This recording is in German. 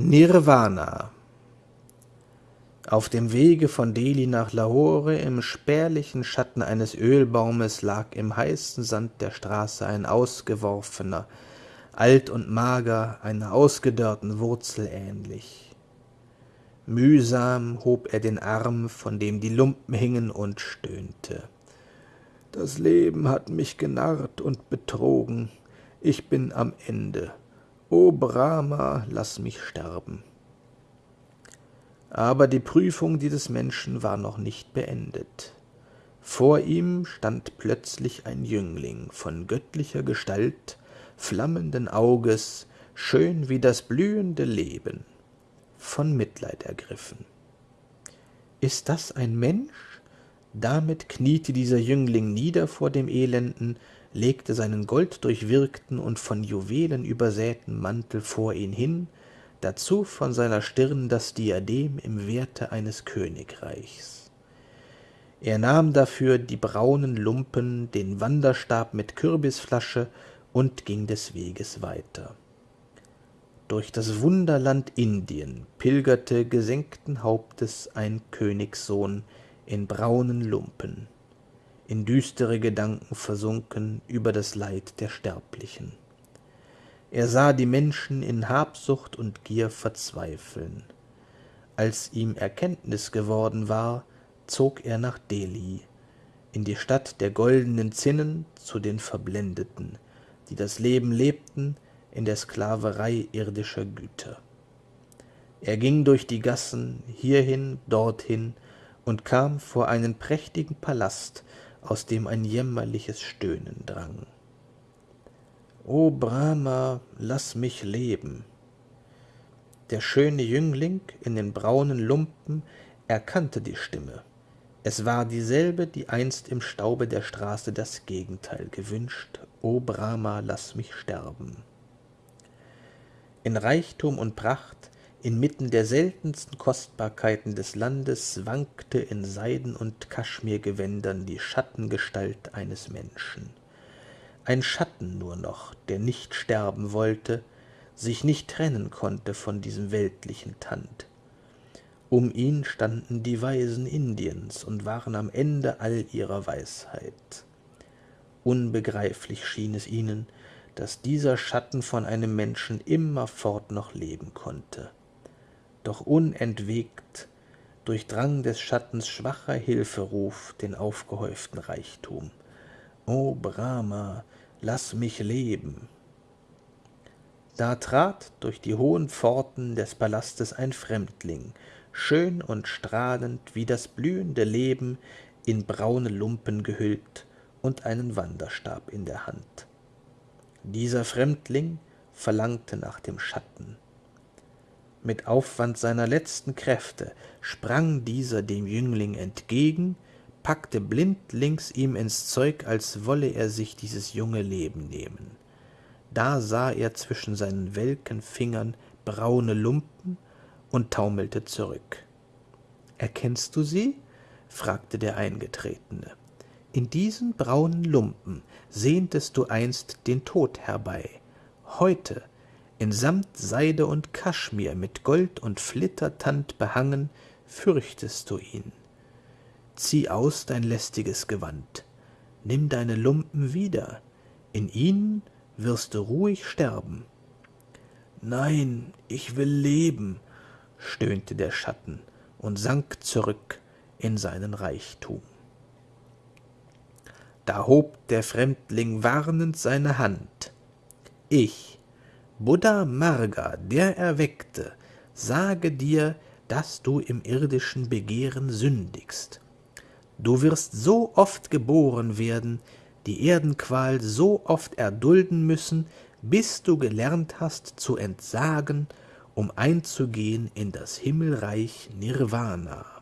Nirvana Auf dem Wege von Delhi nach Lahore im spärlichen Schatten eines Ölbaumes lag im heißen Sand der Straße ein Ausgeworfener, alt und mager, einer ausgedörrten Wurzel ähnlich. Mühsam hob er den Arm, von dem die Lumpen hingen, und stöhnte. Das Leben hat mich genarrt und betrogen, ich bin am Ende. O Brahma, lass mich sterben. Aber die Prüfung dieses Menschen war noch nicht beendet. Vor ihm stand plötzlich ein Jüngling von göttlicher Gestalt, flammenden Auges, schön wie das blühende Leben, von Mitleid ergriffen. Ist das ein Mensch? Damit kniete dieser Jüngling nieder vor dem Elenden, legte seinen golddurchwirkten und von Juwelen übersäten Mantel vor ihn hin, dazu von seiner Stirn das Diadem im Werte eines Königreichs. Er nahm dafür die braunen Lumpen, den Wanderstab mit Kürbisflasche und ging des Weges weiter. Durch das Wunderland Indien pilgerte gesenkten Hauptes ein Königssohn in braunen Lumpen in düstere Gedanken versunken über das Leid der Sterblichen. Er sah die Menschen in Habsucht und Gier verzweifeln. Als ihm Erkenntnis geworden war, zog er nach Delhi, in die Stadt der goldenen Zinnen zu den Verblendeten, die das Leben lebten in der Sklaverei irdischer Güter. Er ging durch die Gassen, hierhin, dorthin, und kam vor einen prächtigen Palast, aus dem ein jämmerliches Stöhnen drang. O Brahma, lass mich leben! Der schöne Jüngling in den braunen Lumpen erkannte die Stimme. Es war dieselbe, die einst im Staube der Straße das Gegenteil gewünscht. O Brahma, lass mich sterben! In Reichtum und Pracht Inmitten der seltensten Kostbarkeiten des Landes wankte in Seiden- und Kaschmirgewändern die Schattengestalt eines Menschen. Ein Schatten nur noch, der nicht sterben wollte, sich nicht trennen konnte von diesem weltlichen Tand. Um ihn standen die Weisen Indiens und waren am Ende all ihrer Weisheit. Unbegreiflich schien es ihnen, dass dieser Schatten von einem Menschen immerfort noch leben konnte doch unentwegt durchdrang des Schattens schwacher Hilferuf den aufgehäuften Reichtum. O Brahma, lass mich leben! Da trat durch die hohen Pforten des Palastes ein Fremdling, schön und strahlend wie das blühende Leben, in braune Lumpen gehüllt und einen Wanderstab in der Hand. Dieser Fremdling verlangte nach dem Schatten, mit Aufwand seiner letzten Kräfte sprang dieser dem Jüngling entgegen, packte blindlings ihm ins Zeug, als wolle er sich dieses junge Leben nehmen. Da sah er zwischen seinen welken Fingern braune Lumpen und taumelte zurück. »Erkennst du sie?« fragte der Eingetretene. »In diesen braunen Lumpen sehntest du einst den Tod herbei. Heute in Samt, Seide und Kaschmir mit Gold und Flittertand behangen, fürchtest du ihn. Zieh aus dein lästiges Gewand, nimm deine Lumpen wieder, in ihnen wirst du ruhig sterben. Nein, ich will leben, stöhnte der Schatten und sank zurück in seinen Reichtum. Da hob der Fremdling warnend seine Hand. Ich, Buddha Marga, der Erweckte, sage dir, dass du im irdischen Begehren sündigst. Du wirst so oft geboren werden, die Erdenqual so oft erdulden müssen, bis du gelernt hast zu entsagen, um einzugehen in das Himmelreich Nirvana.